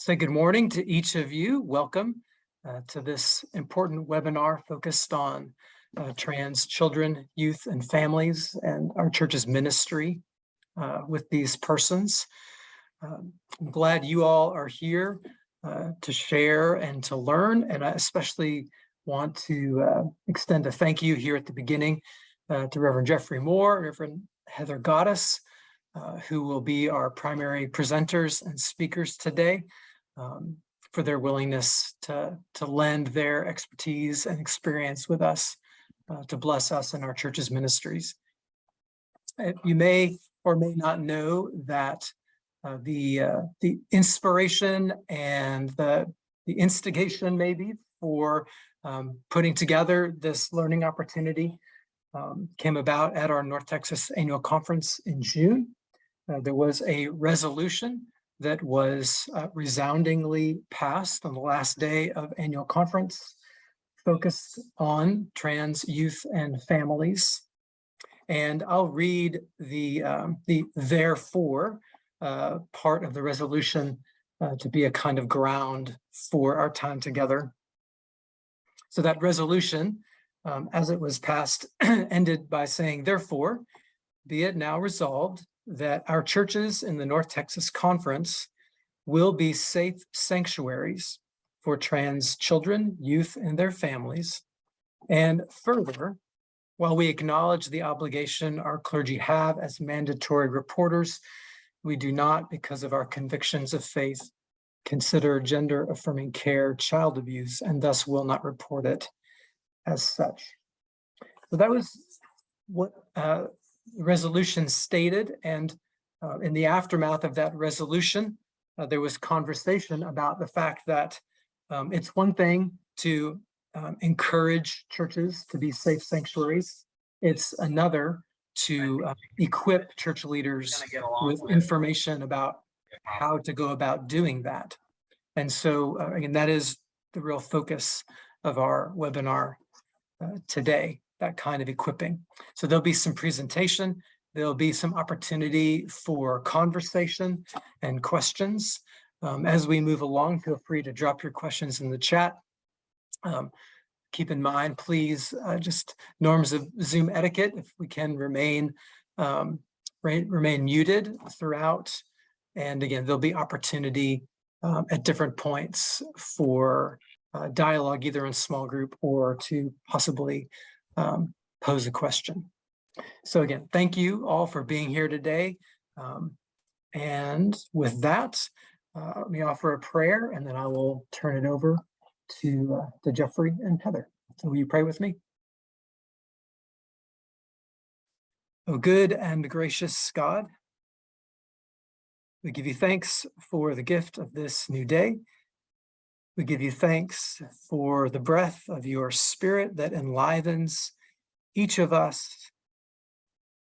Say good morning to each of you. Welcome uh, to this important webinar focused on uh, trans children, youth, and families and our church's ministry uh, with these persons. Um, I'm glad you all are here uh, to share and to learn, and I especially want to uh, extend a thank you here at the beginning uh, to Reverend Jeffrey Moore, Reverend Heather Goddess, who will be our primary presenters and speakers today um, for their willingness to, to lend their expertise and experience with us uh, to bless us in our church's ministries. Uh, you may or may not know that uh, the, uh, the inspiration and the, the instigation maybe for um, putting together this learning opportunity um, came about at our North Texas Annual Conference in June. Uh, there was a resolution that was uh, resoundingly passed on the last day of annual conference focused on trans youth and families. And I'll read the, um, the therefore uh, part of the resolution uh, to be a kind of ground for our time together. So that resolution, um, as it was passed, ended by saying, therefore, be it now resolved that our churches in the North Texas Conference will be safe sanctuaries for trans children, youth, and their families. And further, while we acknowledge the obligation our clergy have as mandatory reporters, we do not, because of our convictions of faith, consider gender affirming care child abuse and thus will not report it as such. So that was what uh, resolution stated and uh, in the aftermath of that resolution, uh, there was conversation about the fact that um, it's one thing to um, encourage churches to be safe sanctuaries. It's another to uh, equip church leaders with information about how to go about doing that. And so uh, again, that is the real focus of our webinar uh, today that kind of equipping. So there'll be some presentation, there'll be some opportunity for conversation and questions. Um, as we move along, feel free to drop your questions in the chat. Um, keep in mind, please, uh, just norms of Zoom etiquette, if we can remain, um, re remain muted throughout. And again, there'll be opportunity um, at different points for uh, dialogue, either in small group or to possibly um, pose a question. So again, thank you all for being here today. Um, and with that, uh, let me offer a prayer and then I will turn it over to, uh, to Jeffrey and Heather. So will you pray with me? Oh, good and gracious God, we give you thanks for the gift of this new day. We give you thanks for the breath of your spirit that enlivens each of us.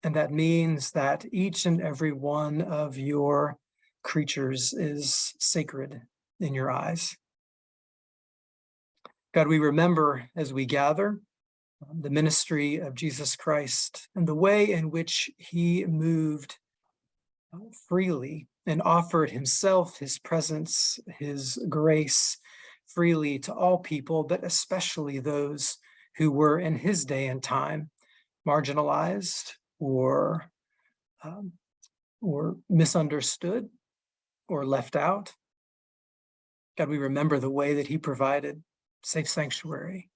And that means that each and every one of your creatures is sacred in your eyes. God, we remember as we gather um, the ministry of Jesus Christ and the way in which he moved uh, freely and offered himself, his presence, his grace, freely to all people, but especially those who were in his day and time marginalized or, um, or misunderstood or left out. God, we remember the way that he provided safe sanctuary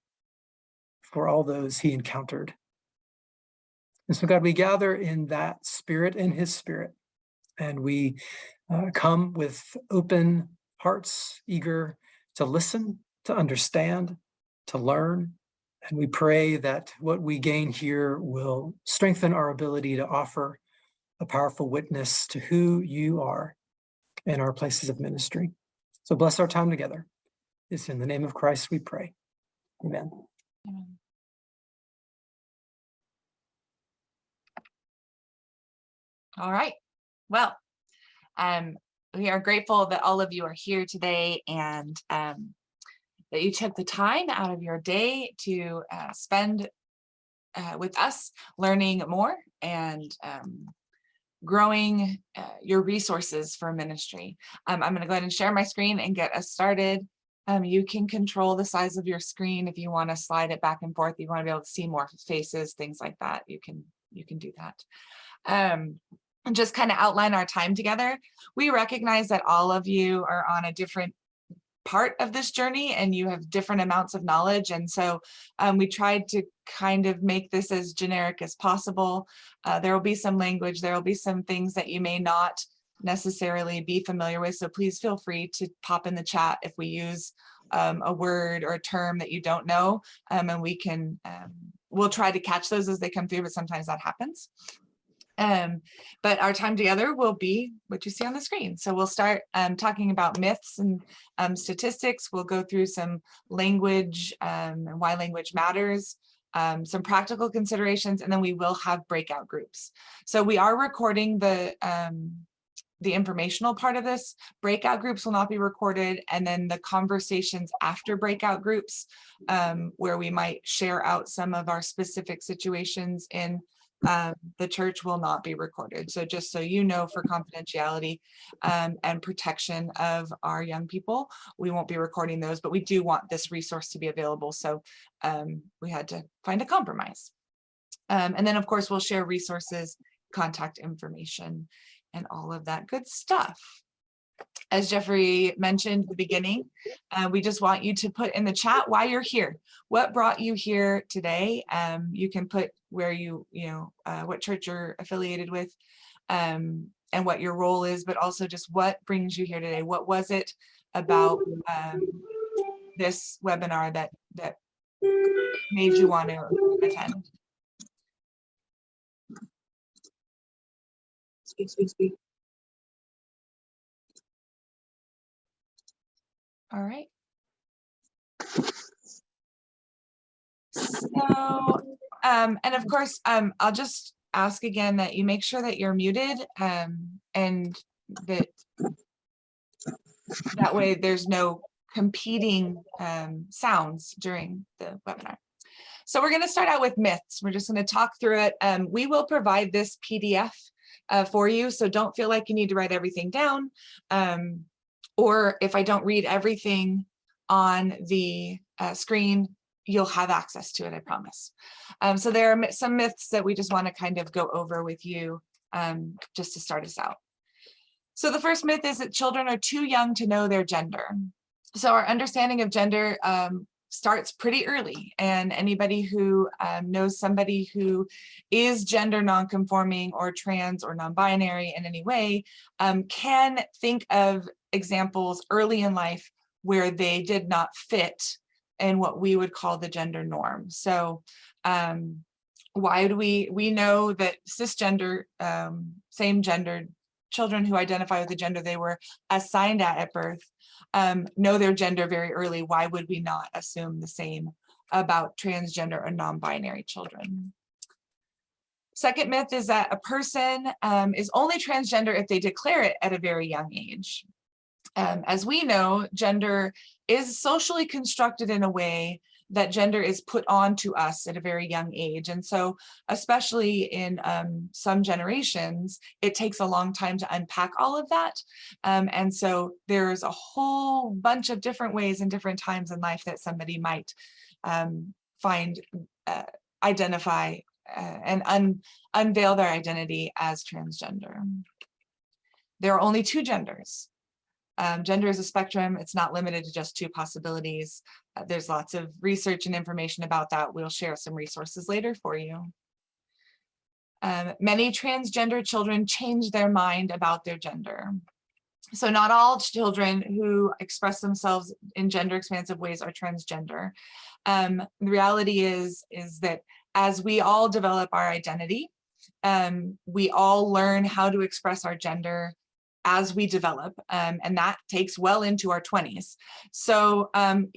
for all those he encountered. And so God, we gather in that spirit, in his spirit, and we uh, come with open hearts, eager to listen, to understand, to learn. And we pray that what we gain here will strengthen our ability to offer a powerful witness to who you are in our places of ministry. So bless our time together. It's in the name of Christ we pray. Amen. Amen. All right. Well, um, we are grateful that all of you are here today and um, that you took the time out of your day to uh, spend uh, with us learning more and um, growing uh, your resources for ministry. Um, I'm going to go ahead and share my screen and get us started. Um, you can control the size of your screen if you want to slide it back and forth. You want to be able to see more faces, things like that. You can you can do that. Um, and just kind of outline our time together. We recognize that all of you are on a different part of this journey and you have different amounts of knowledge. And so um, we tried to kind of make this as generic as possible. Uh, there will be some language, there will be some things that you may not necessarily be familiar with. So please feel free to pop in the chat if we use um, a word or a term that you don't know um, and we can, um, we'll try to catch those as they come through, but sometimes that happens. Um, but our time together will be what you see on the screen. So we'll start um, talking about myths and um, statistics. We'll go through some language um, and why language matters, um, some practical considerations, and then we will have breakout groups. So we are recording the um, the informational part of this. Breakout groups will not be recorded, and then the conversations after breakout groups, where we might share out some of our specific situations in um, the church will not be recorded. So just so you know, for confidentiality um, and protection of our young people, we won't be recording those, but we do want this resource to be available. So um, we had to find a compromise. Um, and then of course, we'll share resources, contact information, and all of that good stuff as Jeffrey mentioned at the beginning, uh, we just want you to put in the chat why you're here. What brought you here today? Um, you can put where you, you know, uh, what church you're affiliated with um, and what your role is, but also just what brings you here today. What was it about um, this webinar that, that made you want to attend? Speak, speak, speak. All right. So, um, and of course, um, I'll just ask again that you make sure that you're muted um, and that that way there's no competing um, sounds during the webinar. So we're going to start out with myths. We're just going to talk through it. Um, we will provide this PDF uh, for you, so don't feel like you need to write everything down. Um, or if I don't read everything on the uh, screen, you'll have access to it, I promise. Um, so there are some myths that we just want to kind of go over with you um, just to start us out. So the first myth is that children are too young to know their gender. So our understanding of gender um, starts pretty early and anybody who um, knows somebody who is gender nonconforming or trans or non-binary in any way um, can think of examples early in life where they did not fit in what we would call the gender norm. So um, why do we, we know that cisgender, um, same gendered children who identify with the gender they were assigned at at birth um, know their gender very early. Why would we not assume the same about transgender or non-binary children? Second myth is that a person um, is only transgender if they declare it at a very young age. Um, as we know, gender is socially constructed in a way that gender is put on to us at a very young age. And so especially in um, some generations, it takes a long time to unpack all of that. Um, and so there's a whole bunch of different ways and different times in life that somebody might um, find, uh, identify uh, and un unveil their identity as transgender. There are only two genders, um, gender is a spectrum. It's not limited to just two possibilities. Uh, there's lots of research and information about that. We'll share some resources later for you. Um, many transgender children change their mind about their gender. So not all children who express themselves in gender expansive ways are transgender. Um, the reality is, is that as we all develop our identity, um, we all learn how to express our gender as we develop, um, and that takes well into our 20s. So um,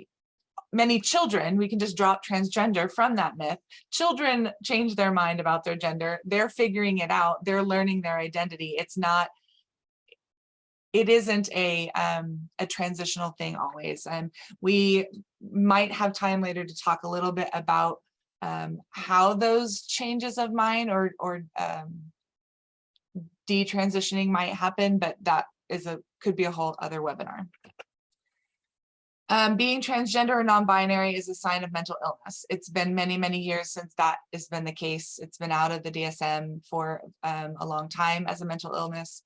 many children, we can just drop transgender from that myth. Children change their mind about their gender. They're figuring it out. They're learning their identity. It's not, it isn't a, um, a transitional thing always. And we might have time later to talk a little bit about um, how those changes of mind or, or um, detransitioning might happen, but that is a, could be a whole other webinar. Um, being transgender or non-binary is a sign of mental illness. It's been many, many years since that has been the case. It's been out of the DSM for um, a long time as a mental illness.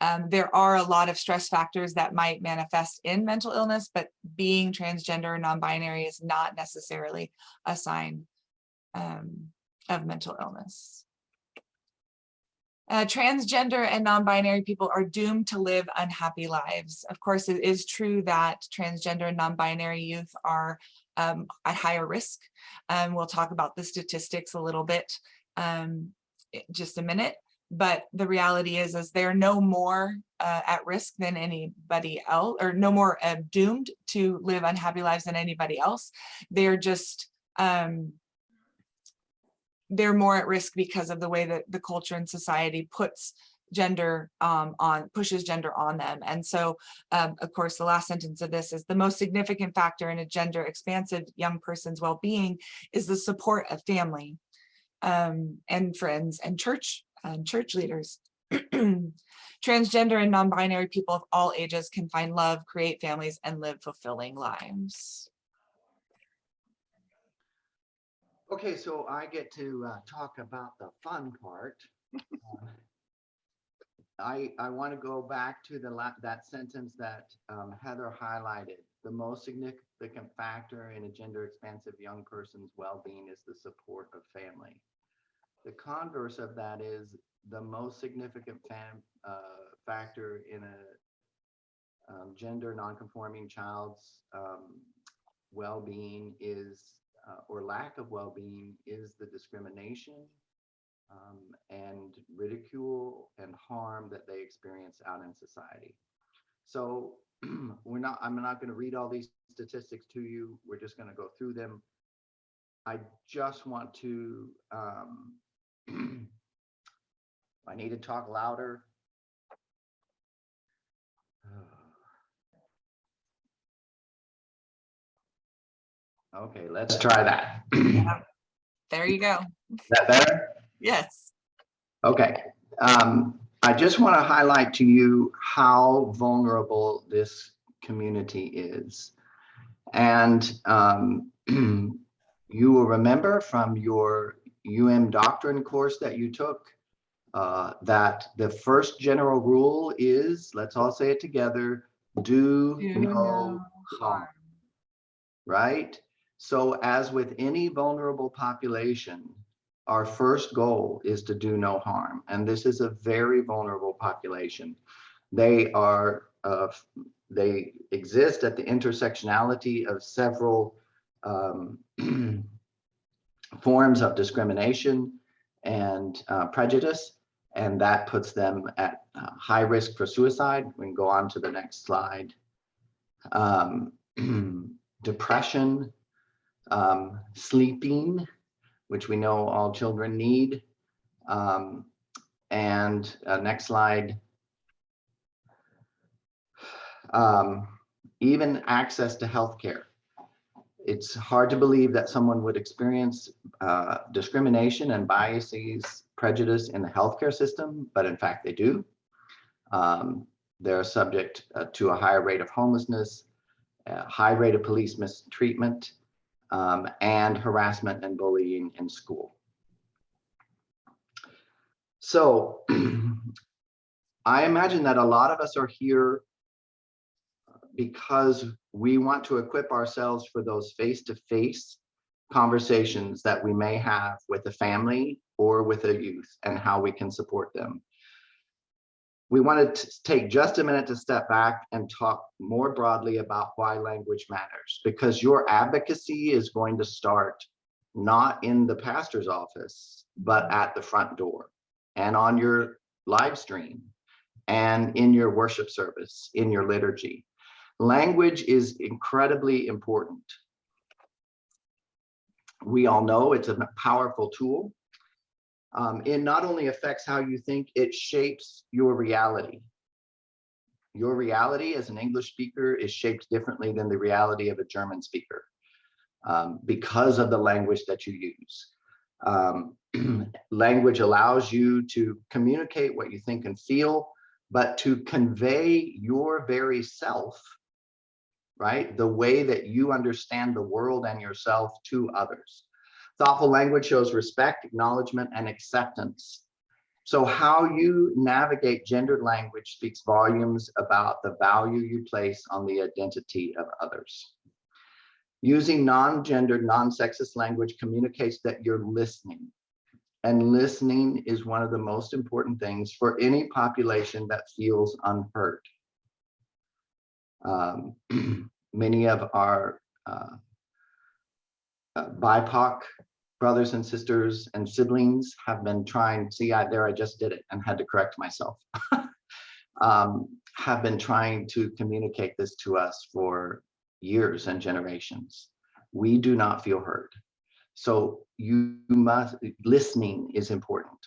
Um, there are a lot of stress factors that might manifest in mental illness, but being transgender or non-binary is not necessarily a sign um, of mental illness. Uh, transgender and non-binary people are doomed to live unhappy lives. Of course, it is true that transgender and non-binary youth are um, at higher risk. Um, we'll talk about the statistics a little bit um, just a minute. But the reality is, is they're no more uh, at risk than anybody else, or no more uh, doomed to live unhappy lives than anybody else. They're just um, they're more at risk because of the way that the culture and society puts gender um, on pushes gender on them. And so, um, of course, the last sentence of this is the most significant factor in a gender expansive young person's well-being is the support of family um, and friends and church and church leaders. Transgender and non-binary people of all ages can find love, create families, and live fulfilling lives. Okay, so I get to uh, talk about the fun part. Uh, I, I want to go back to the that sentence that um, Heather highlighted. The most significant factor in a gender expansive young person's well-being is the support of family. The converse of that is the most significant fam, uh, factor in a um, gender nonconforming child's um, well-being is uh, or lack of well-being is the discrimination um, and ridicule and harm that they experience out in society. So we're not, I'm not going to read all these statistics to you. We're just going to go through them. I just want to, um, I need to talk louder. Okay, let's try that. There you go. Is that better? Yes. Okay. Um, I just want to highlight to you how vulnerable this community is. And um, you will remember from your UM doctrine course that you took uh, that the first general rule is, let's all say it together, do, Do no harm, right? So as with any vulnerable population, our first goal is to do no harm. And this is a very vulnerable population. They are, uh, they exist at the intersectionality of several um, forms of discrimination and uh, prejudice. And that puts them at uh, high risk for suicide. We can go on to the next slide. Um, depression, um, sleeping, which we know all children need. Um, and uh, next slide. Um, even access to healthcare. It's hard to believe that someone would experience uh, discrimination and biases, prejudice in the healthcare system, but in fact they do. Um, they're subject uh, to a higher rate of homelessness, a high rate of police mistreatment, um, and harassment and bullying in school. So I imagine that a lot of us are here because we want to equip ourselves for those face-to-face -face conversations that we may have with a family or with a youth and how we can support them. We wanted to take just a minute to step back and talk more broadly about why language matters, because your advocacy is going to start not in the pastor's office, but at the front door and on your live stream and in your worship service, in your liturgy. Language is incredibly important. We all know it's a powerful tool. Um, it not only affects how you think, it shapes your reality. Your reality as an English speaker is shaped differently than the reality of a German speaker um, because of the language that you use. Um, language allows you to communicate what you think and feel, but to convey your very self, right? The way that you understand the world and yourself to others. Thoughtful language shows respect, acknowledgement, and acceptance. So how you navigate gendered language speaks volumes about the value you place on the identity of others. Using non-gendered, non-sexist language communicates that you're listening. And listening is one of the most important things for any population that feels unheard. Um, many of our uh, uh, BIPOC brothers and sisters and siblings have been trying, see, I, there I just did it and had to correct myself. um, have been trying to communicate this to us for years and generations. We do not feel heard. So you must, listening is important.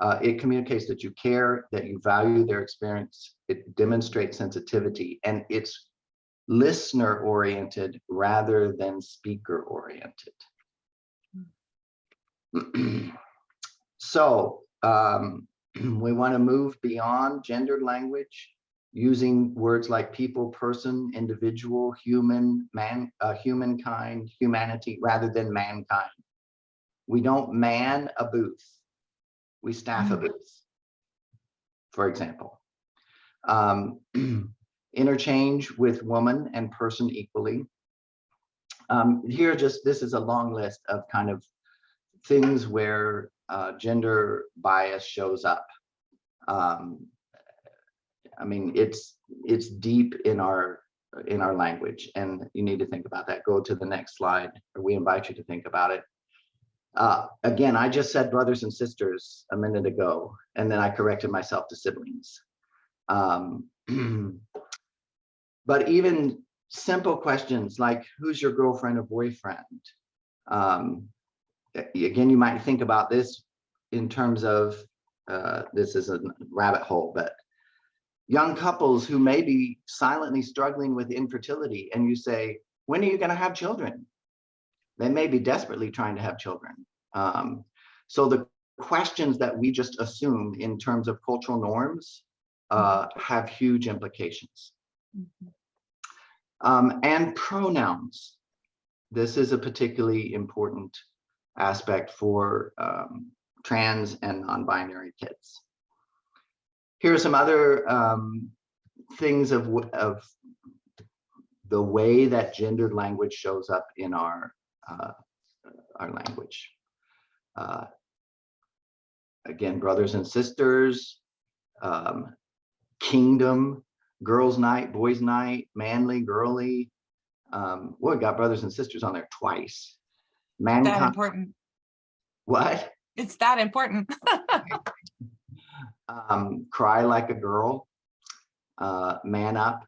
Uh, it communicates that you care, that you value their experience. It demonstrates sensitivity and it's listener oriented rather than speaker oriented. so um, we want to move beyond gendered language using words like people, person, individual, human, man, uh, humankind, humanity, rather than mankind. We don't man a booth. We staff a booth, for example. Um, interchange with woman and person equally. Um, here, just this is a long list of kind of things where uh, gender bias shows up. Um, I mean, it's it's deep in our in our language, and you need to think about that. Go to the next slide, or we invite you to think about it. Uh, again, I just said brothers and sisters a minute ago, and then I corrected myself to siblings. Um, but even simple questions like, who's your girlfriend or boyfriend? Um, again, you might think about this in terms of, uh, this is a rabbit hole, but young couples who may be silently struggling with infertility and you say, when are you gonna have children? They may be desperately trying to have children. Um, so the questions that we just assume in terms of cultural norms uh, have huge implications. Mhm. Um, and pronouns. This is a particularly important aspect for um, trans and non-binary kids. Here are some other um, things of, of the way that gendered language shows up in our, uh, our language. Uh, again, brothers and sisters, um, kingdom, girls night, boys night, manly, girly. Um, well, we got brothers and sisters on there twice. That important. what? It's that important. um, cry like a girl, uh, man up.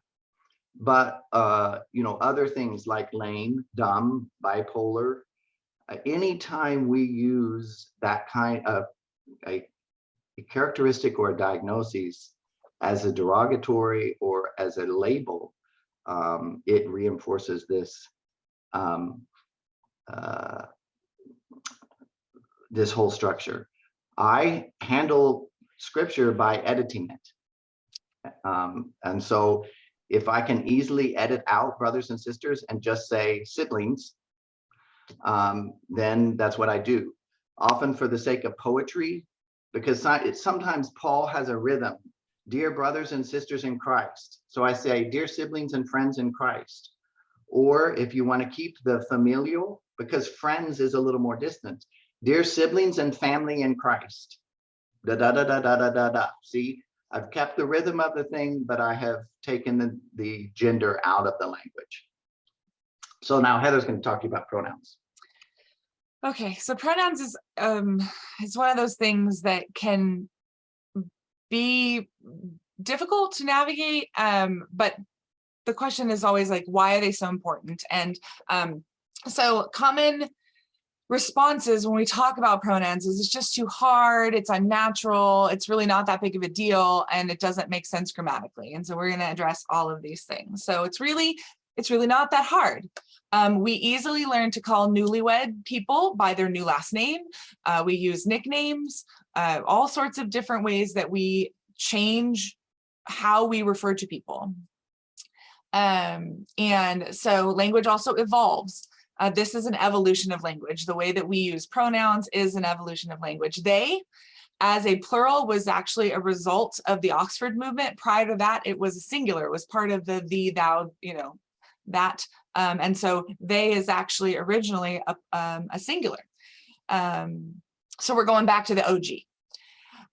But, uh, you know, other things like lame, dumb, bipolar, uh, anytime we use that kind of a, a characteristic or a diagnosis as a derogatory or as a label, um, it reinforces this um, uh, this whole structure. I handle scripture by editing it. Um, and so if I can easily edit out brothers and sisters and just say siblings, um, then that's what I do. Often for the sake of poetry, because sometimes Paul has a rhythm. Dear brothers and sisters in Christ. So I say, dear siblings and friends in Christ. Or if you want to keep the familial, because friends is a little more distant. Dear siblings and family in Christ. Da da da da da da da da. See, I've kept the rhythm of the thing, but I have taken the, the gender out of the language. So now Heather's going to talk to you about pronouns. Okay, so pronouns is um is one of those things that can be difficult to navigate. Um, but the question is always like, why are they so important? And um, so common responses when we talk about pronouns is it's just too hard, it's unnatural, it's really not that big of a deal, and it doesn't make sense grammatically. And so we're going to address all of these things. So it's really it's really not that hard. Um, we easily learn to call newlywed people by their new last name. Uh, we use nicknames, uh, all sorts of different ways that we change how we refer to people. Um, and so language also evolves. Uh, this is an evolution of language. The way that we use pronouns is an evolution of language. They, as a plural, was actually a result of the Oxford movement. Prior to that, it was a singular. It was part of the thee, thou, you know, that. Um, and so they is actually originally a, um, a singular. Um, so we're going back to the OG.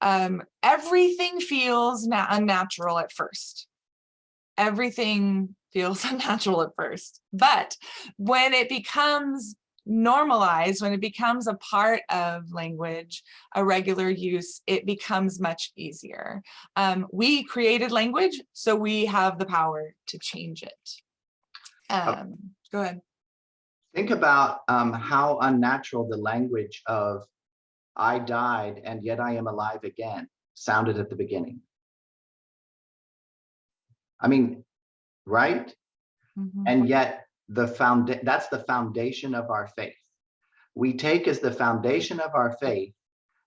Um, everything feels unnatural at first everything feels unnatural at first. But when it becomes normalized, when it becomes a part of language, a regular use, it becomes much easier. Um, we created language, so we have the power to change it. Um, go ahead. Think about um, how unnatural the language of I died and yet I am alive again sounded at the beginning. I mean, right? Mhm. And yet the found, that's the foundation of our faith. We take as the foundation of our faith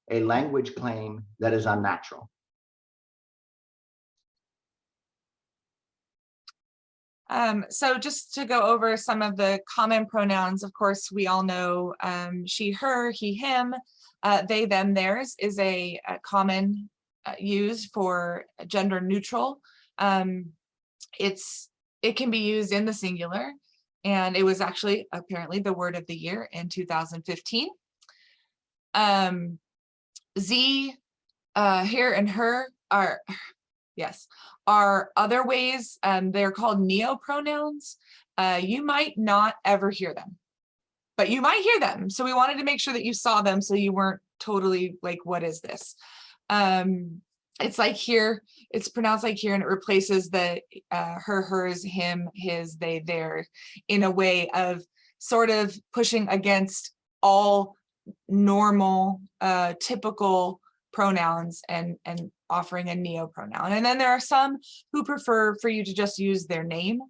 a language claim that is unnatural. Um, so just to go over some of the common pronouns, of course, we all know um, she, her, he, him, uh, they, them, theirs is a, a common uh, use for gender neutral. Um, it's it can be used in the singular and it was actually apparently the word of the year in 2015 um z uh here and her are yes are other ways um they're called neo pronouns uh you might not ever hear them but you might hear them so we wanted to make sure that you saw them so you weren't totally like what is this? Um it's like here, it's pronounced like here and it replaces the uh, her, hers, him, his, they, their in a way of sort of pushing against all normal, uh, typical pronouns and, and offering a neo pronoun. And then there are some who prefer for you to just use their name.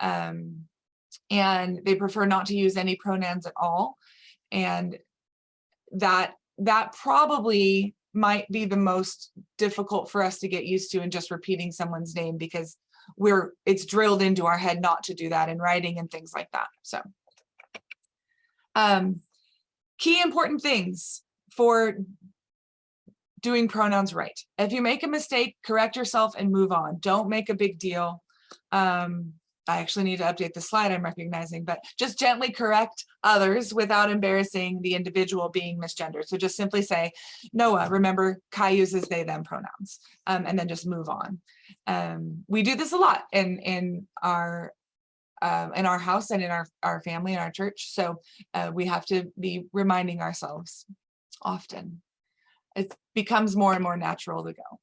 Um, and they prefer not to use any pronouns at all. And that that probably might be the most difficult for us to get used to in just repeating someone's name because we're it's drilled into our head not to do that in writing and things like that. So um, key important things for doing pronouns right. If you make a mistake, correct yourself and move on. Don't make a big deal. Um, I actually need to update the slide I'm recognizing, but just gently correct others without embarrassing the individual being misgendered. So just simply say, Noah, remember Kai uses they, them pronouns, um, and then just move on. Um, we do this a lot in, in our uh, in our house and in our, our family and our church. So uh, we have to be reminding ourselves often. It becomes more and more natural to go.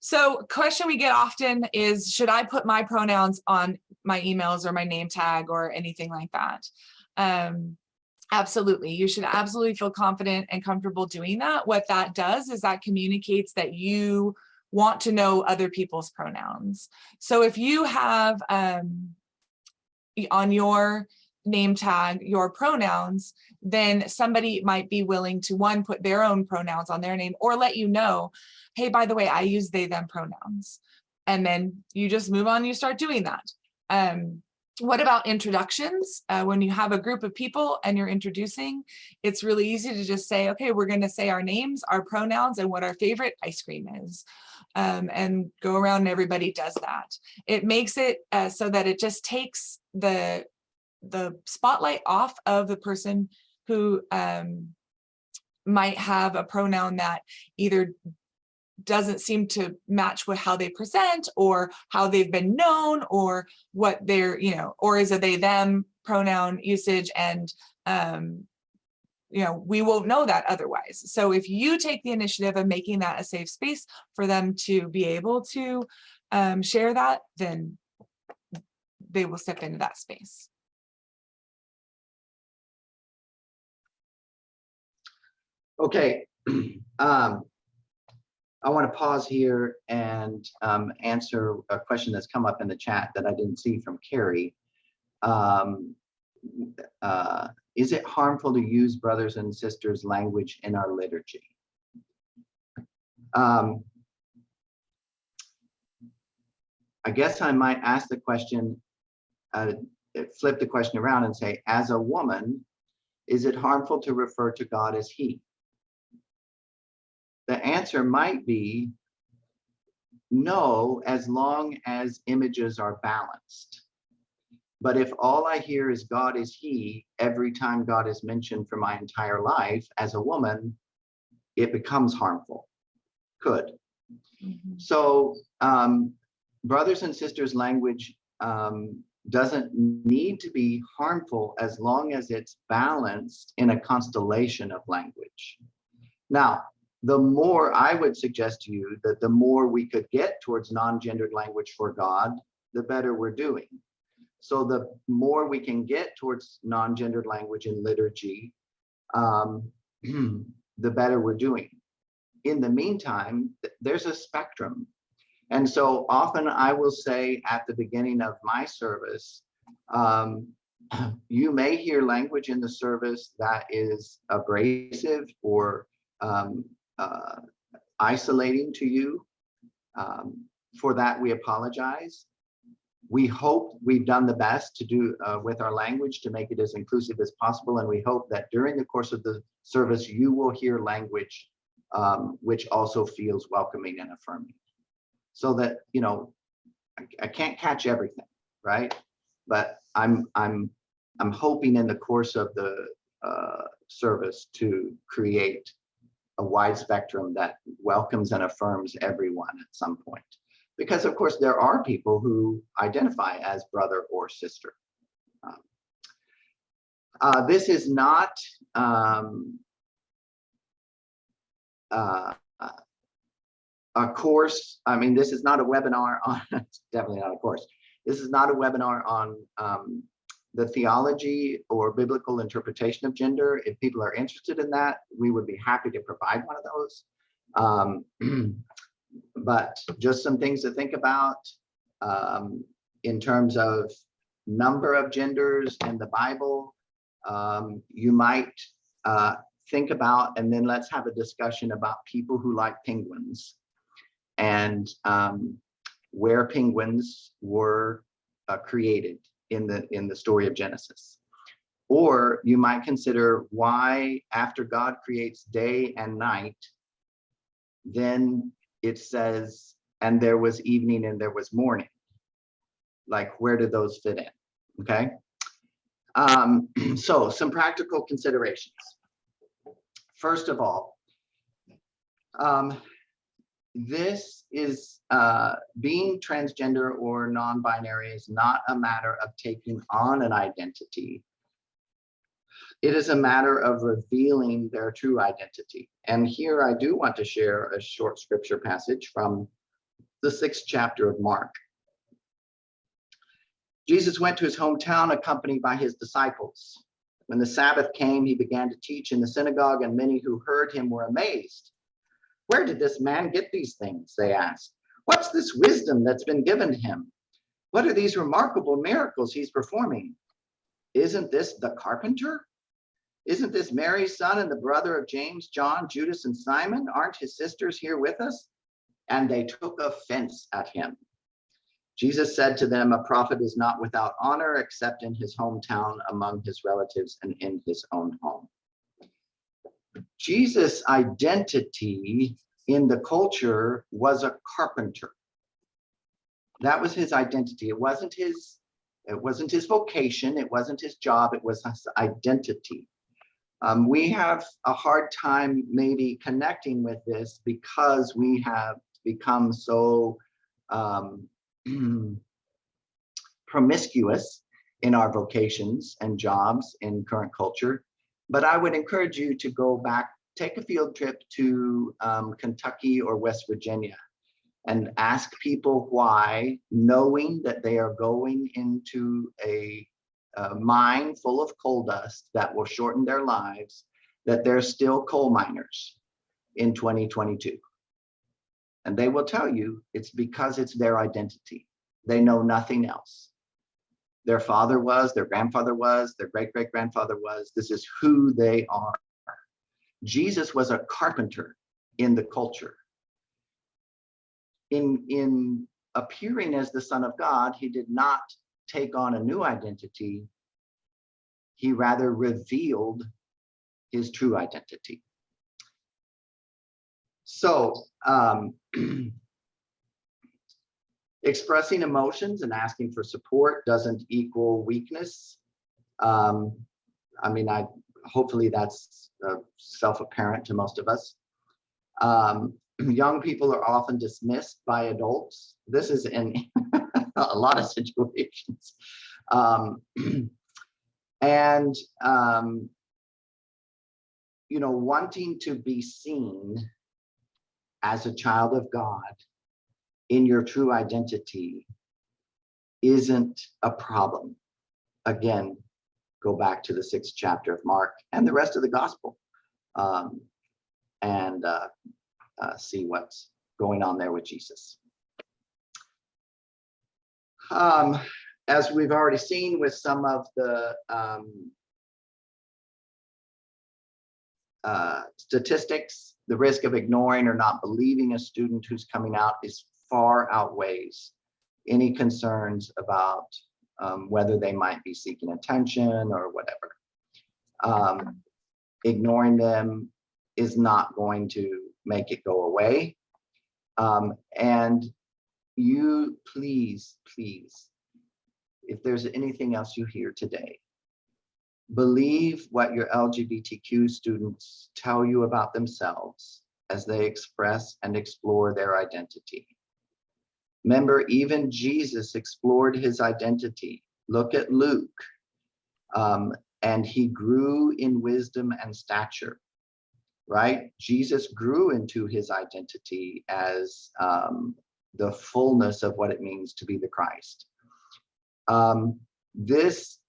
So question we get often is, should I put my pronouns on my emails or my name tag or anything like that? Um, absolutely, you should absolutely feel confident and comfortable doing that. What that does is that communicates that you want to know other people's pronouns. So if you have um, on your name tag your pronouns, then somebody might be willing to one, put their own pronouns on their name or let you know, hey, by the way, I use they, them pronouns. And then you just move on, you start doing that. Um, what about introductions? Uh, when you have a group of people and you're introducing, it's really easy to just say, okay, we're going to say our names, our pronouns, and what our favorite ice cream is. Um, and go around and everybody does that. It makes it uh, so that it just takes the the spotlight off of the person who um, might have a pronoun that either doesn't seem to match with how they present or how they've been known or what they're, you know, or is it they them pronoun usage and um, you know, we won't know that otherwise. So if you take the initiative of making that a safe space for them to be able to um, share that, then they will step into that space. Okay. um, I want to pause here and um, answer a question that's come up in the chat that I didn't see from Carrie. um, uh, is it harmful to use brothers and sisters language in our liturgy? Um, I guess I might ask the question, uh, flip the question around and say, as a woman, is it harmful to refer to God as he? The answer might be no, as long as images are balanced. But if all I hear is God is he, every time God is mentioned for my entire life as a woman, it becomes harmful. Could. Mhm. So um, brothers and sisters language um, doesn't need to be harmful as long as it's balanced in a constellation of language. Now, the more I would suggest to you that the more we could get towards non-gendered language for God, the better we're doing. So the more we can get towards non-gendered language in liturgy, um, the better we're doing. In the meantime, th- there's a spectrum. And so often I will say at the beginning of my service, um, you may hear language in the service that is abrasive or um, uh, isolating to you. Um, for that, we apologize. We hope we've done the best to do uh, with our language to make it as inclusive as possible. And we hope that during the course of the service, you will hear language um, which also feels welcoming and affirming. So that, you know, I, I can't catch everything, right? But I'm, I'm, I'm hoping in the course of the uh, service to create a wide spectrum that welcomes and affirms everyone at some point. Because of course, there are people who identify as brother or sister. Um, uh, this is not um, uh, a course. I mean, this is not a webinar on, definitely not a course. This is not a webinar on um, the theology or biblical interpretation of gender. If people are interested in that, we would be happy to provide one of those. Um, but just some things to think about um, in terms of number of genders in the Bible. Um, you might uh, think about, and then let's have a discussion about people who like penguins and um, where penguins were uh, created in the in the story of Genesis. Or you might consider why after God creates day and night, then it says, and there was evening and there was morning. Like, where did those fit in? Okay. Um, so some practical considerations. First of all, um, this is uh, being transgender or non-binary is not a matter of taking on an identity. It is a matter of revealing their true identity. And here I do want to share a short scripture passage from the sixth chapter of Mark. Jesus went to his hometown accompanied by his disciples. When the Sabbath came, he began to teach in the synagogue, and many who heard him were amazed. Where did this man get these things? They asked. What's this wisdom that's been given him? What are these remarkable miracles he's performing? Isn't this the carpenter? Isn't this Mary's son and the brother of James, John, Judas, and Simon? Aren't his sisters here with us? And they took offense at him. Jesus said to them, a prophet is not without honor except in his hometown, among his relatives, and in his own home. Jesus' identity in the culture was a carpenter. That was his identity. It wasn't his, it wasn't his vocation, it wasn't his job, it was his identity. Um, we have a hard time maybe connecting with this because we have become so um, promiscuous in our vocations and jobs in current culture. But I would encourage you to go back, take a field trip to um, Kentucky or West Virginia and ask people why, knowing that they are going into a, a mine full of coal dust that will shorten their lives, that they're still coal miners in 2022. And they will tell you it's because it's their identity. They know nothing else. Their father was, their grandfather was, their great great grandfather was. This is who they are. Jesus was a carpenter in the culture. In, in appearing as the Son of God, he did not take on a new identity. He rather revealed his true identity. So, um, expressing emotions and asking for support doesn't equal weakness. Um, I mean, I hopefully that's uh, self-apparent to most of us. Um, young people are often dismissed by adults. This is in a lot of situations. Um, and, um, you know, wanting to be seen as a child of God in your true identity isn't a problem. Again, go back to the sixth chapter of Mark and the rest of the gospel um, and uh, uh, see what's going on there with Jesus. Um, as we've already seen with some of the um, uh, statistics, the risk of ignoring or not believing a student who's coming out is far outweighs any concerns about um, whether they might be seeking attention or whatever. Um, ignoring them is not going to make it go away. Um, and you please, please, if there's anything else you hear today, believe what your LGBTQ students tell you about themselves as they express and explore their identity. Remember, even Jesus explored his identity. Look at Luke. Um, and he grew in wisdom and stature, right? Jesus grew into his identity as um, the fullness of what it means to be the Christ. Um, this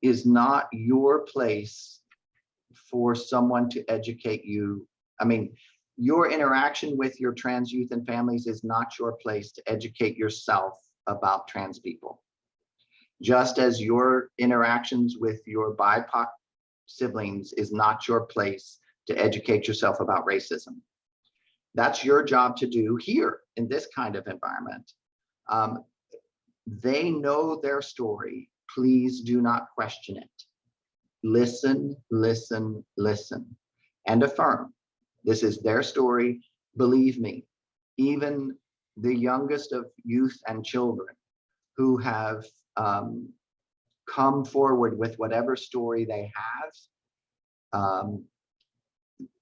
is not your place for someone to educate you. I mean, your interaction with your trans youth and families is not your place to educate yourself about trans people. Just as your interactions with your BIPOC siblings is not your place to educate yourself about racism. That's your job to do here in this kind of environment. Um, they know their story. Please do not question it. Listen, listen, listen, and affirm. This is their story. Believe me, even the youngest of youth and children who have um, come forward with whatever story they have, um,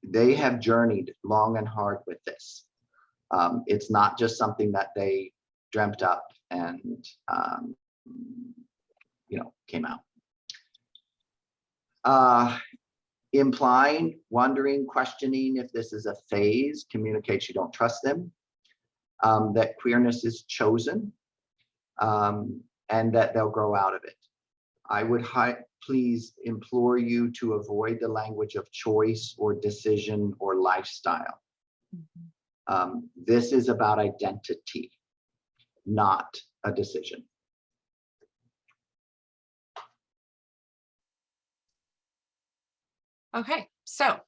they have journeyed long and hard with this. Um, it's not just something that they dreamt up and, um, you know, came out. Uh, implying, wondering, questioning if this is a phase communicates you don't trust them, um, that queerness is chosen, um, and that they'll grow out of it. I would please implore you to avoid the language of choice or decision or lifestyle. Mm -hmm. um, this is about identity, not a decision. Okay, so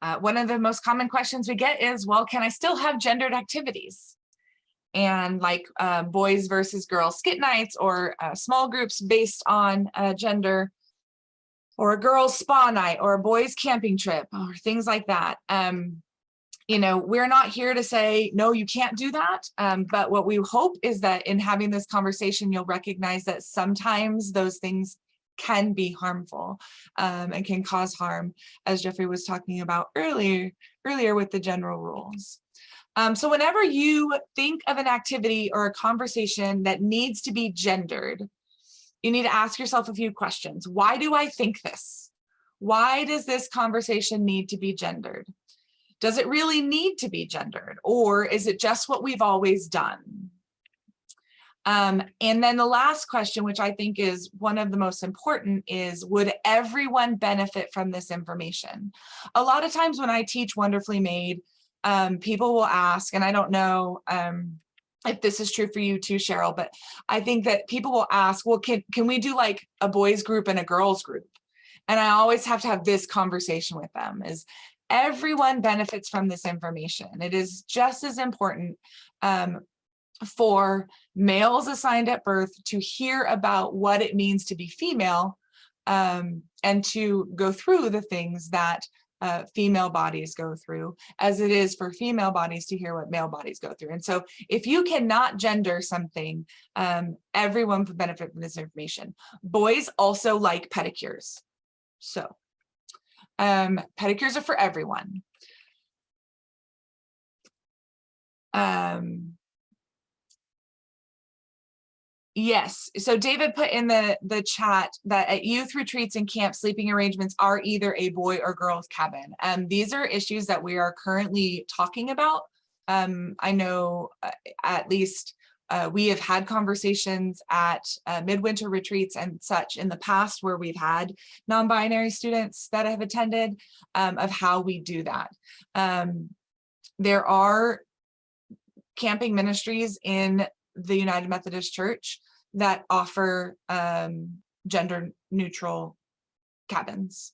uh, one of the most common questions we get is, well, can I still have gendered activities? And like uh, boys versus girls skit nights or uh, small groups based on uh, gender or a girls spa night or a boys camping trip or things like that. Um, you know, we're not here to say, no, you can't do that. Um, but what we hope is that in having this conversation, you'll recognize that sometimes those things can be harmful um, and can cause harm, as Jeffrey was talking about earlier, earlier with the general rules. Um, so whenever you think of an activity or a conversation that needs to be gendered, you need to ask yourself a few questions. Why do I think this? Why does this conversation need to be gendered? Does it really need to be gendered? Or is it just what we've always done? Um, and then the last question, which I think is one of the most important is, would everyone benefit from this information? A lot of times when I teach Wonderfully Made, um, people will ask, and I don't know um, if this is true for you too, Cheryl, but I think that people will ask, well, can, can we do like a boys group and a girls group? And I always have to have this conversation with them is everyone benefits from this information. It is just as important um, for males assigned at birth to hear about what it means to be female um, and to go through the things that uh, female bodies go through as it is for female bodies to hear what male bodies go through. And so if you cannot gender something, um, everyone would benefit from this information. Boys also like pedicures. So um, pedicures are for everyone. Um, Yes, so David put in the, the chat that at youth retreats and camp sleeping arrangements are either a boy or girls cabin. And these are issues that we are currently talking about. Um, I know uh, at least uh, we have had conversations at uh, midwinter retreats and such in the past where we've had non-binary students that have attended um, of how we do that. Um, there are camping ministries in the United Methodist Church that offer um, gender neutral cabins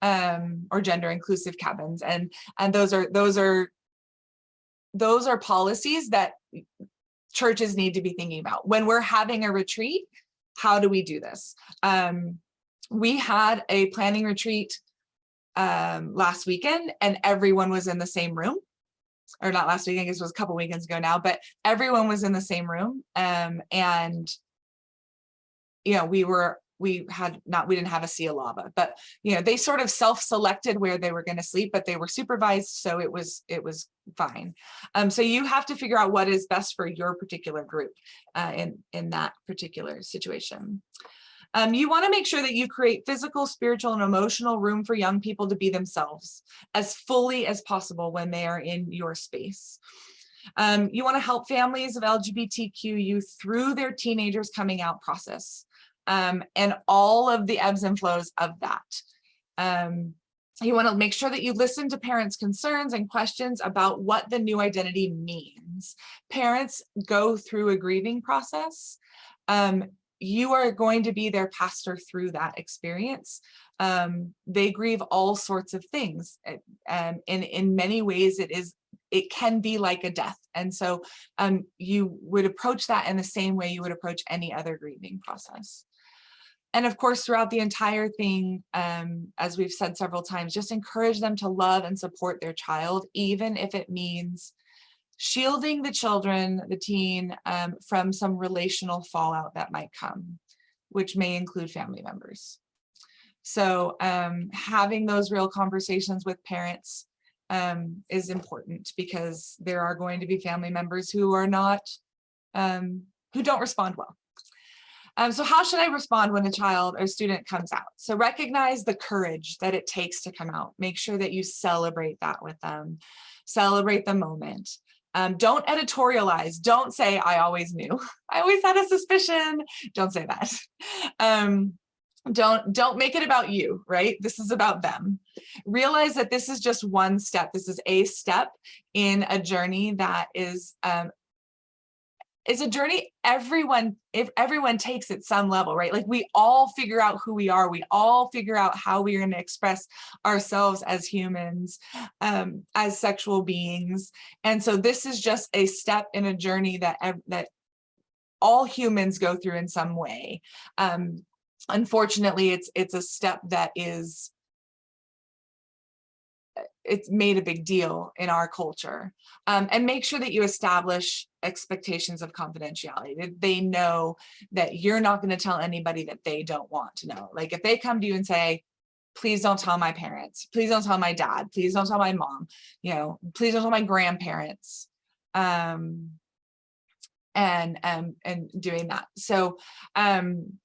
um, or gender inclusive cabins. And, and those are, those are, those are policies that churches need to be thinking about. When we're having a retreat, how do we do this? Um, we had a planning retreat um, last weekend and everyone was in the same room or not last weekend, I guess it was a couple weekends ago now, but everyone was in the same room. Um, and, you know, we were, we had not, we didn't have a sea of lava but, you know, they sort of self-selected where they were going to sleep, but they were supervised. So it was, it was fine. Um, so you have to figure out what is best for your particular group uh, in, in that particular situation. Um, you want to make sure that you create physical, spiritual, and emotional room for young people to be themselves as fully as possible when they are in your space. Um, you want to help families of LGBTQ youth through their teenagers coming out process um, and all of the ebbs and flows of that. Um, you want to make sure that you listen to parents' concerns and questions about what the new identity means. Parents go through a grieving process. Um, you are going to be their pastor through that experience. Um, they grieve all sorts of things. And in, in many ways, it is it can be like a death. And so um, you would approach that in the same way you would approach any other grieving process. And of course, throughout the entire thing, um, as we've said several times, just encourage them to love and support their child, even if it means shielding the children, the teen, um, from some relational fallout that might come, which may include family members. So um, having those real conversations with parents um, is important because there are going to be family members who are not, um, who don't respond well. Um, so how should I respond when a child or student comes out? So recognize the courage that it takes to come out. Make sure that you celebrate that with them. Celebrate the moment. Um, don't editorialize. Don't say, I always knew. I always had a suspicion. Don't say that. Um, don't don't make it about you right this is about them realize that this is just one step this is a step in a journey that is um is a journey everyone if everyone takes at some level right? Like we all figure out who we are. We all figure out how we're going to express ourselves as humans um as sexual beings. And so this is just a step in a journey that that all humans go through in some way. Um unfortunately it's it's a step that is it's made a big deal in our culture um, and make sure that you establish expectations of confidentiality that they know that you're not going to tell anybody that they don't want to know. Like if they come to you and say please don't tell my parents please don't tell my dad please don't tell my mom you know please don't tell my grandparents um and um and doing that. So um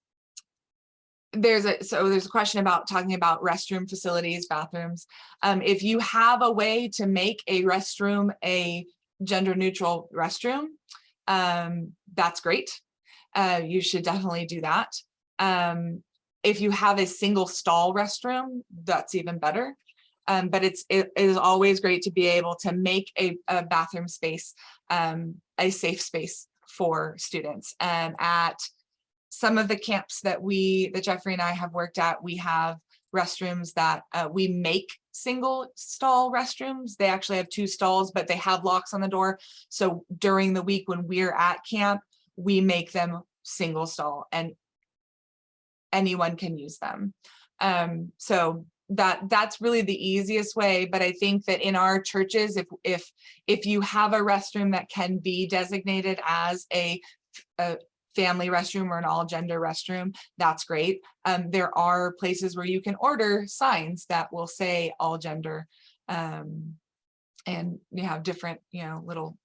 there's a so there's a question about talking about restroom facilities bathrooms. Um, if you have a way to make a restroom a gender neutral restroom um, that's great. Uh, you should definitely do that. Um, if you have a single stall restroom that's even better. Um, but it's it is always great to be able to make a, a bathroom space um, a safe space for students. And at some of the camps that we, that Jeffrey and I have worked at, we have restrooms that uh, we make single stall restrooms. They actually have two stalls, but they have locks on the door. So during the week when we're at camp, we make them single stall and anyone can use them. Um, so that that's really the easiest way. But I think that in our churches, if if if you have a restroom that can be designated as a, a family restroom or an all gender restroom, that's great. Um, there are places where you can order signs that will say all gender. Um, and you have different, you know, little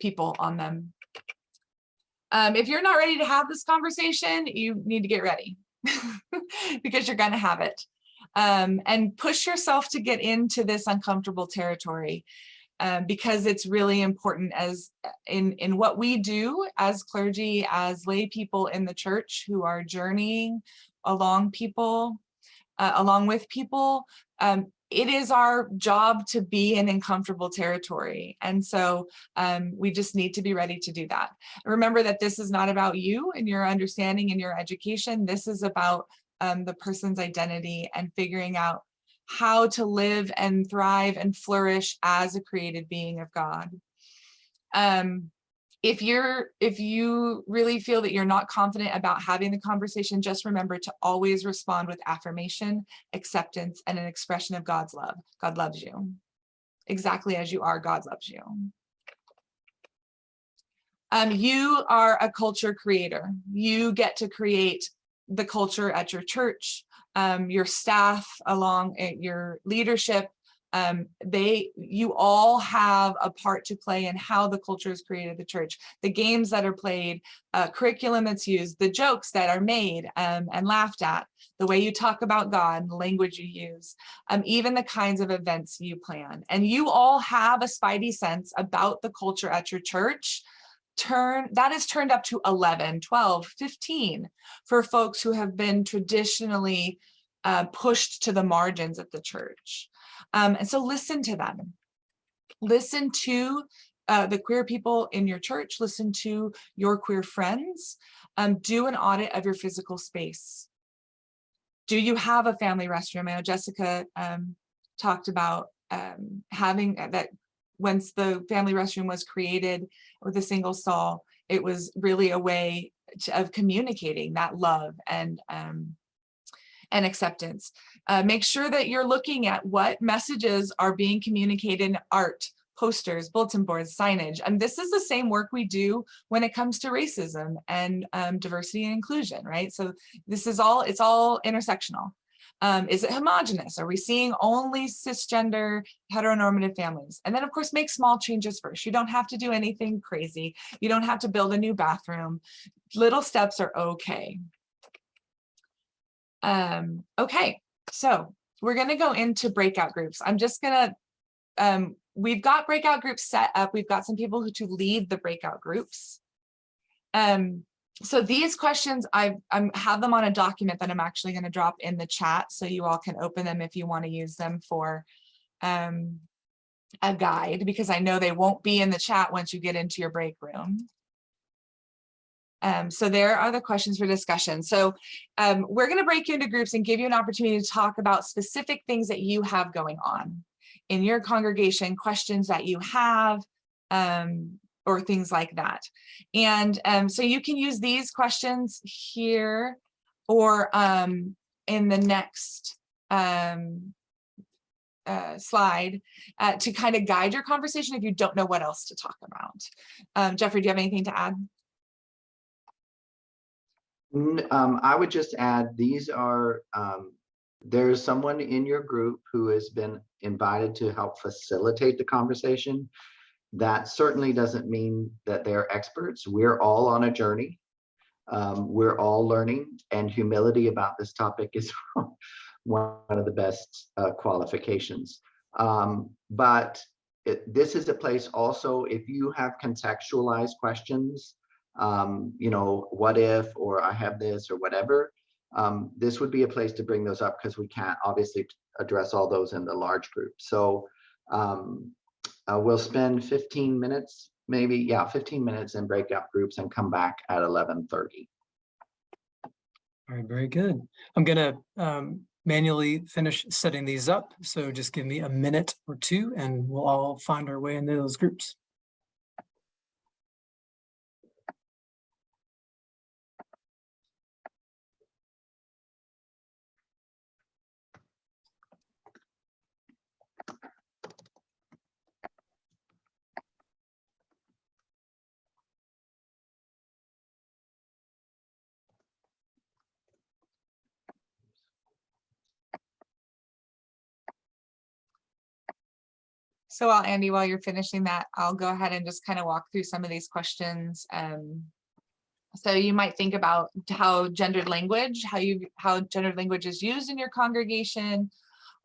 people on them. Um, if you're not ready to have this conversation, you need to get ready because you're going to have it. Um, and push yourself to get into this uncomfortable territory um, because it's really important as in, in what we do as clergy, as lay people in the church who are journeying along people, uh, along with people. Um, it is our job to be in uncomfortable territory. And so um, we just need to be ready to do that. Remember that this is not about you and your understanding and your education. This is about um, the person's identity and figuring out how to live and thrive and flourish as a created being of God. Um, if you're if you really feel that you're not confident about having the conversation, just remember to always respond with affirmation, acceptance, and an expression of God's love. God loves you. Exactly as you are, God loves you. Um, you are a culture creator. You get to create the culture at your church, um, your staff along at your leadership, um, they, you all have a part to play in how the culture is created the church, the games that are played, uh, curriculum that's used, the jokes that are made um, and laughed at, the way you talk about God, the language you use, um, even the kinds of events you plan. And you all have a spidey sense about the culture at your church turn that is turned up to 11 12 15 for folks who have been traditionally uh, pushed to the margins of the church. Um, and so listen to them. Listen to uh, the queer people in your church listen to your queer friends um, do an audit of your physical space. Do you have a family restroom? I know jessica um, talked about um, having uh, that once the family restroom was created with a single stall, it was really a way to, of communicating that love and um, and acceptance. Uh, make sure that you're looking at what messages are being communicated in art, posters, bulletin boards, signage. And this is the same work we do when it comes to racism and um, diversity and inclusion, right? So this is all, it's all intersectional. Um, is it homogenous? Are we seeing only cisgender heteronormative families? And then of course, make small changes first. You don't have to do anything crazy. You don't have to build a new bathroom. Little steps are okay. Um, okay, so we're gonna go into breakout groups. I'm just gonna, um, we've got breakout groups set up. We've got some people who to lead the breakout groups. Um, so these questions I I'm, have them on a document that I'm actually going to drop in the chat so you all can open them if you want to use them for um, a guide because I know they won't be in the chat once you get into your break room. Um, so there are the questions for discussion. So um, we're going to break you into groups and give you an opportunity to talk about specific things that you have going on in your congregation, questions that you have, um, or things like that. And um, so you can use these questions here or um, in the next um, uh, slide uh, to kind of guide your conversation if you don't know what else to talk about. Um, Jeffrey, do you have anything to add? Um, I would just add, these are, um, there's someone in your group who has been invited to help facilitate the conversation. That certainly doesn't mean that they're experts. We're all on a journey. Um, we're all learning and humility about this topic is one of the best uh, qualifications. Um, but it, this is a place also, if you have contextualized questions, um, you know, what if, or I have this or whatever, um, this would be a place to bring those up because we can't obviously address all those in the large group. So um, uh, we'll spend 15 minutes maybe, yeah, fifteen minutes in breakout groups and come back at eleven thirty. All right, very good. I'm gonna um, manually finish setting these up. So just give me a minute or two and we'll all find our way into those groups. So while Andy, while you're finishing that, I'll go ahead and just kind of walk through some of these questions. Um, so you might think about how gendered language, how you, how gendered language is used in your congregation,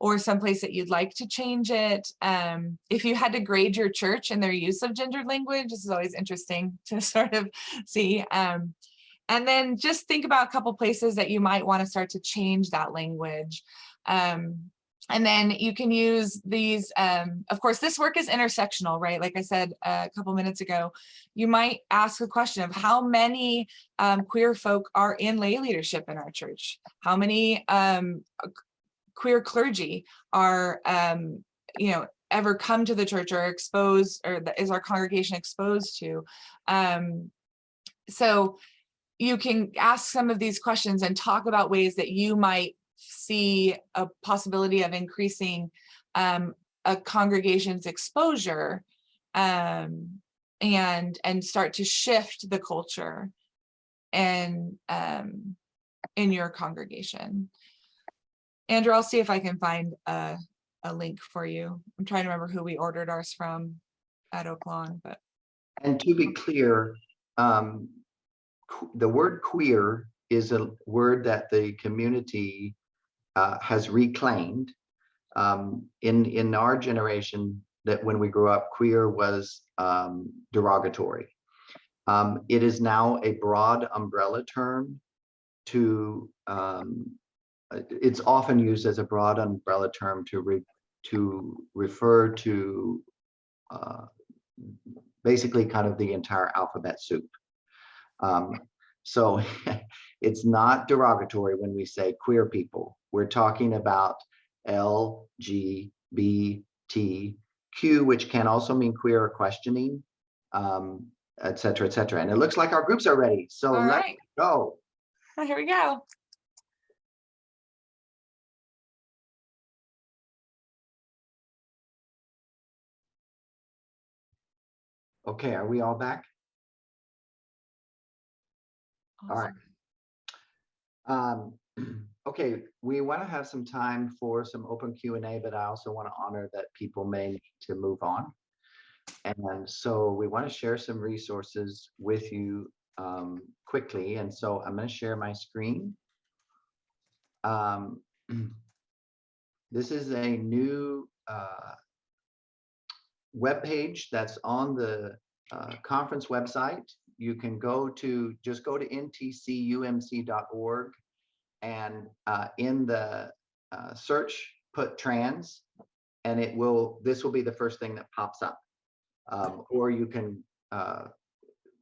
or someplace that you'd like to change it. Um, if you had to grade your church and their use of gendered language, this is always interesting to sort of see. Um, and then just think about a couple places that you might want to start to change that language. Um, and then you can use these, um, of course, this work is intersectional, right? Like I said a couple minutes ago, you might ask a question of how many um, queer folk are in lay leadership in our church? How many um, queer clergy are, um, you know, ever come to the church or exposed, or the- is our congregation exposed to? Um, so you can ask some of these questions and talk about ways that you might see a possibility of increasing um, a congregation's exposure um, and and start to shift the culture and um, in your congregation. Andrew, I'll see if I can find a, a link for you. I'm trying to remember who we ordered ours from at Oak Lawn, but And to be clear, um, the word queer is a word that the community uh, has reclaimed. Um, in, in our generation, that when we grew up, queer was um, derogatory. Um, it is now a broad umbrella term to, um, uh, it's often used as a broad umbrella term to re, to refer to uh, basically kind of the entire alphabet soup. Um, so it's not derogatory when we say queer people. We're talking about L, G, B, T, Q, which can also mean queer or questioning, um, et cetera, et cetera. And it looks like our groups are ready. So all let's right, go. here we go. Okay, are we all back? All right. Um, okay, we want to have some time for some open Q and A, but I also want to honor that people may need to move on. And so we want to share some resources with you um, quickly. And so I'm going to share my screen. Um, this is a new uh, webpage that's on the uh, conference website you can go to, just go to ntcumc.org and uh, in the uh, search, put trans, and it will, this will be the first thing that pops up. Um, or you can, uh,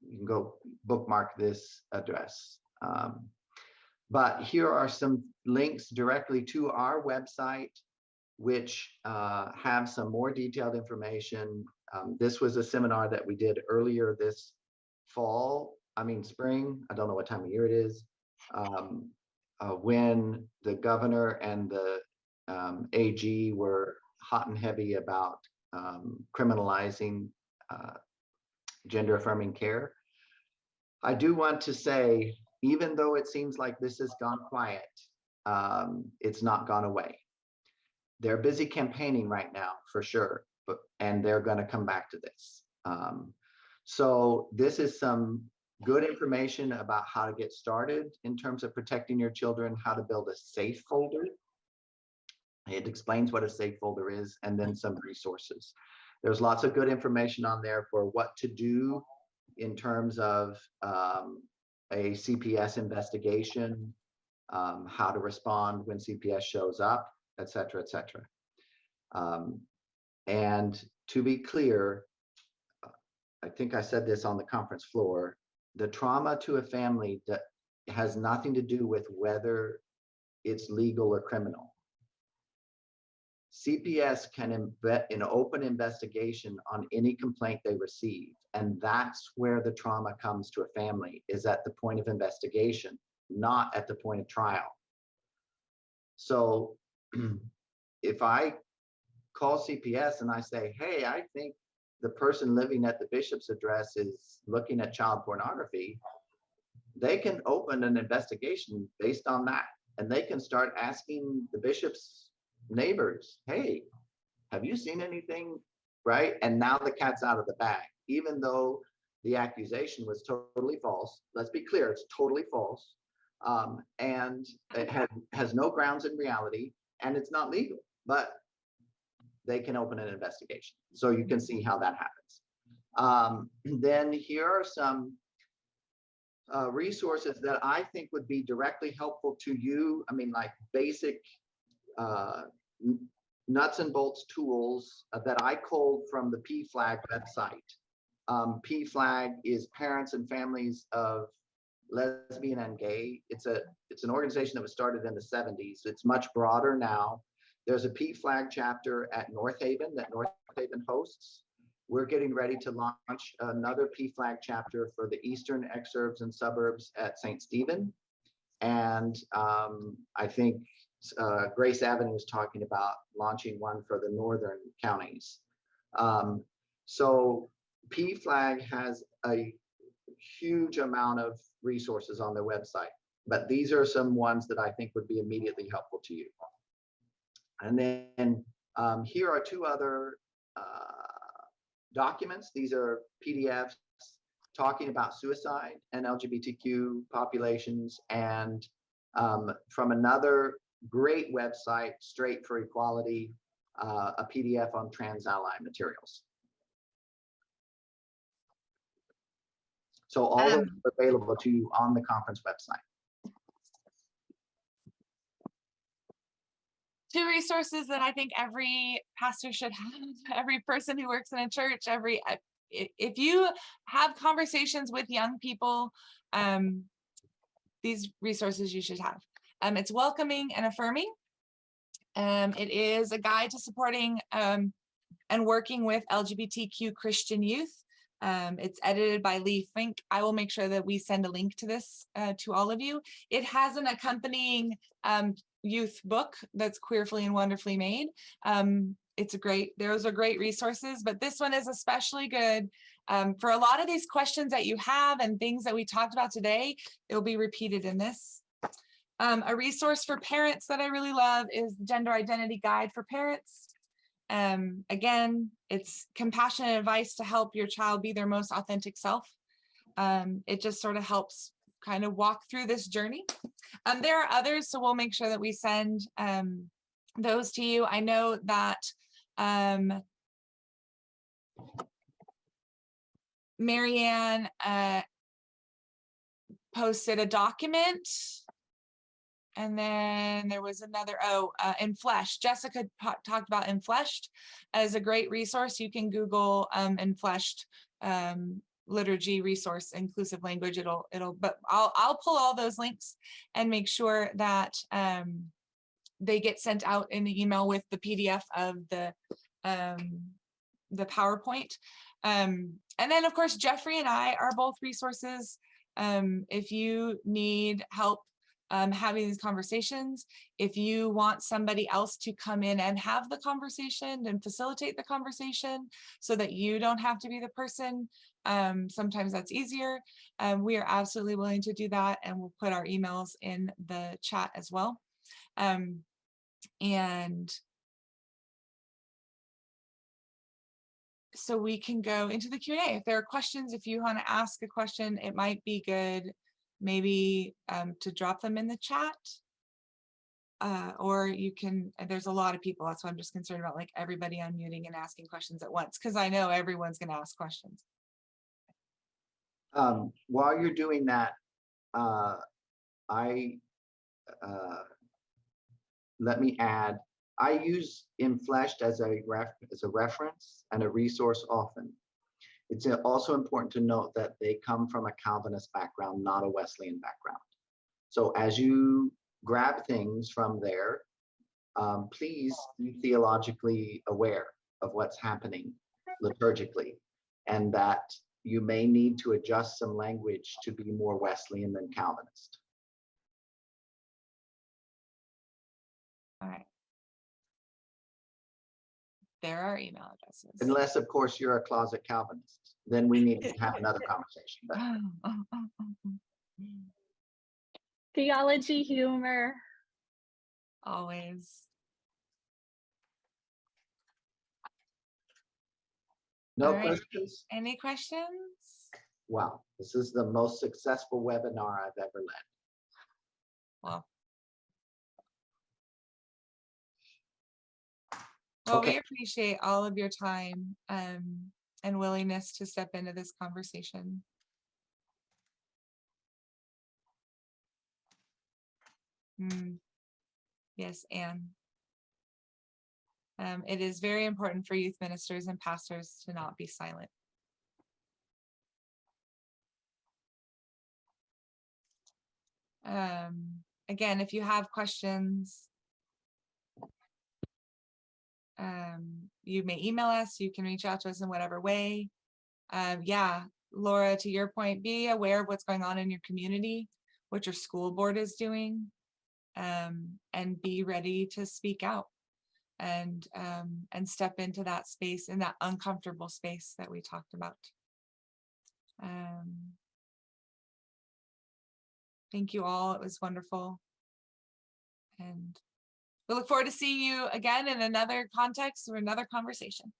you can go bookmark this address. Um, but here are some links directly to our website, which uh, have some more detailed information. Um, this was a seminar that we did earlier this fall, I mean, spring, I don't know what time of year it is, um, uh, when the governor and the um, AG were hot and heavy about um, criminalizing uh, gender affirming care. I do want to say, even though it seems like this has gone quiet, um, it's not gone away. They're busy campaigning right now for sure, but and they're going to come back to this. Um, so this is some good information about how to get started in terms of protecting your children, how to build a safe folder. It explains what a safe folder is and then some resources. There's lots of good information on there for what to do in terms of um, a CPS investigation, um, how to respond when CPS shows up, et cetera, et cetera. Um, and to be clear, I think I said this on the conference floor, the trauma to a family that has nothing to do with whether it's legal or criminal. CPS can embed an open investigation on any complaint they receive. And that's where the trauma comes to a family is at the point of investigation, not at the point of trial. So if I call CPS and I say, hey, I think the person living at the bishop's address is looking at child pornography, they can open an investigation based on that. And they can start asking the bishop's neighbors, hey, have you seen anything? Right? And now the cat's out of the bag, even though the accusation was totally false. Let's be clear, it's totally false. Um, and it had, has no grounds in reality and it's not legal, but they can open an investigation. So you can see how that happens. Um, then here are some uh, resources that I think would be directly helpful to you. I mean, like basic uh, nuts and bolts tools uh, that I culled from the PFLAG website. Um, PFLAG is Parents and Families of Lesbian and Gay. It's a it's an organization that was started in the 70s. It's much broader now. There's a PFLAG chapter at Northaven that North Haven hosts. We're getting ready to launch another PFLAG chapter for the eastern exurbs and suburbs at St. Stephen. And um, I think uh, Grace Avenue is talking about launching one for the northern counties. Um, so PFLAG has a huge amount of resources on their website, but these are some ones that I think would be immediately helpful to you. And then um, here are two other uh, documents. These are PDFs talking about suicide and LGBTQ populations and um, from another great website, Straight for Equality, uh, a PDF on trans ally materials. So all of Um, them are available to you on the conference website. Two resources that I think every pastor should have, every person who works in a church, every if you have conversations with young people, um, these resources you should have. Um, it's welcoming and affirming. Um, it is a guide to supporting um, and working with LGBTQ Christian youth. Um, it's edited by Leigh Finke. I will make sure that we send a link to this uh, to all of you. It has an accompanying um, youth book that's queerfully and wonderfully made. Um, it's a great, those are great resources, but this one is especially good um, for a lot of these questions that you have and things that we talked about today, it will be repeated in this. Um, a resource for parents that I really love is the Gender Identity Guide for Parents. Um, again, it's compassionate advice to help your child be their most authentic self. Um, it just sort of helps kind of walk through this journey. Um, there are others, so we'll make sure that we send um, those to you. I know that um, Marianne uh, posted a document. And then there was another, oh, uh, in flesh. Jessica talked about Infleshed as a great resource. You can Google um, Infleshed um, liturgy resource, inclusive language. It'll, it'll, but I'll, I'll pull all those links and make sure that um, they get sent out in the email with the PDF of the um, the PowerPoint. Um, and then of course, Jeffrey and I are both resources. Um, if you need help um, having these conversations, if you want somebody else to come in and have the conversation and facilitate the conversation so that you don't have to be the person, um, sometimes that's easier. Um, we are absolutely willing to do that and we'll put our emails in the chat as well. Um, and so we can go into the Q&A. If there are questions, if you want to ask a question, it might be good maybe um, to drop them in the chat. Uh, or you can, there's a lot of people, that's why I'm just concerned about like everybody unmuting and asking questions at once, because I know everyone's going to ask questions. Um, while you're doing that, uh, I, uh, let me add, I use Infleshed as a ref, as a reference and a resource often. It's uh, also important to note that they come from a Calvinist background, not a Wesleyan background. So as you grab things from there, um, please be theologically aware of what's happening liturgically and that you may need to adjust some language to be more Wesleyan than Calvinist. All right. There are email addresses. Unless, of course, you're a closet Calvinist, then we need to have another conversation. But Theology, humor. Always. no All right. questions? Any questions? Wow, this is the most successful webinar I've ever led. Well. Well, we appreciate all of your time um, and willingness to step into this conversation. Hmm. Yes, Anne. Um, it is very important for youth ministers and pastors to not be silent. Um, again, if you have questions, um, you may email us, you can reach out to us in whatever way. Um, yeah, Laura, to your point, be aware of what's going on in your community, what your school board is doing, um, and be ready to speak out and um, and step into that space, in that uncomfortable space that we talked about. Um, thank you all. It was wonderful. And we look forward to seeing you again in another context or another conversation.